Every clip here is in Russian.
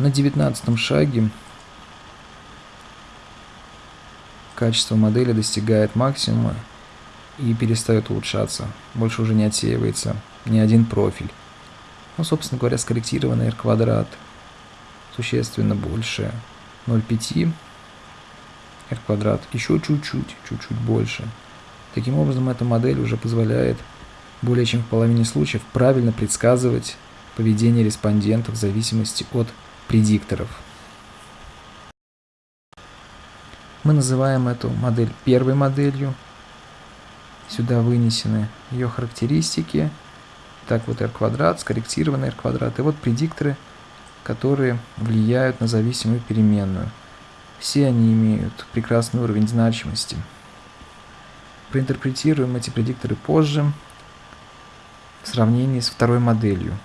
На девятнадцатом шаге качество модели достигает максимума и перестает улучшаться. Больше уже не отсеивается ни один профиль. Ну, собственно говоря, скорректированный R квадрат существенно больше 0,5 R квадрат еще чуть-чуть, чуть-чуть больше. Таким образом, эта модель уже позволяет более чем в половине случаев правильно предсказывать поведение респондентов в зависимости от предикторов. Мы называем эту модель первой моделью. Сюда вынесены ее характеристики. Так вот r квадрат, скорректированный r квадрат. И вот предикторы, которые влияют на зависимую переменную. Все они имеют прекрасный уровень значимости. Проинтерпретируем эти предикторы позже в сравнении с второй моделью.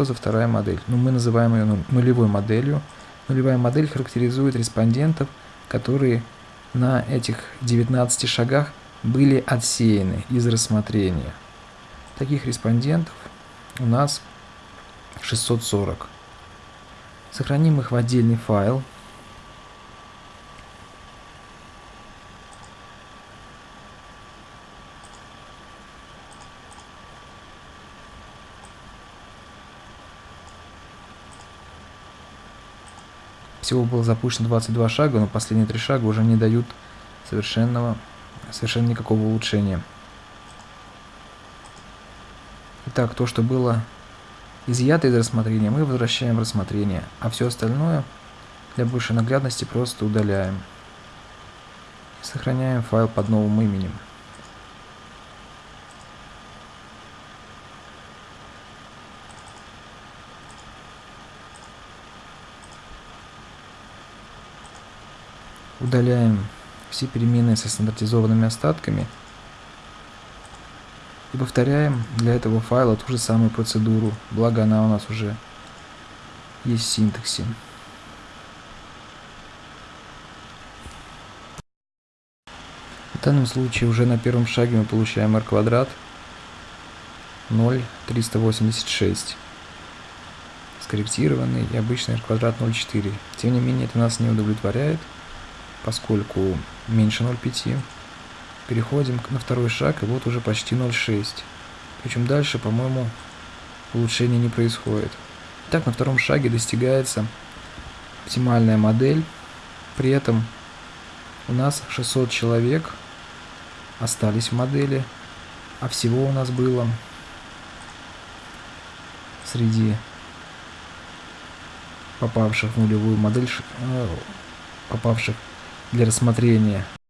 Что за вторая модель? Ну, мы называем ее нулевой моделью. Нулевая модель характеризует респондентов, которые на этих 19 шагах были отсеяны из рассмотрения. Таких респондентов у нас 640. Сохраним их в отдельный файл. Всего было запущено 22 шага, но последние три шага уже не дают совершенного, совершенно никакого улучшения. Итак, то, что было изъято из рассмотрения, мы возвращаем в рассмотрение, а все остальное для большей наглядности просто удаляем. Сохраняем файл под новым именем. Удаляем все переменные со стандартизованными остатками и повторяем для этого файла ту же самую процедуру, благо она у нас уже есть в синтаксе. В данном случае уже на первом шаге мы получаем r квадрат 0,386 скорректированный и обычный r квадрат 0,4. Тем не менее это нас не удовлетворяет поскольку меньше 0,5. Переходим на второй шаг, и вот уже почти 0,6. Причем дальше, по-моему, улучшения не происходит. Так, на втором шаге достигается оптимальная модель. При этом у нас 600 человек остались в модели, а всего у нас было среди попавших в нулевую модель, э, попавших для рассмотрения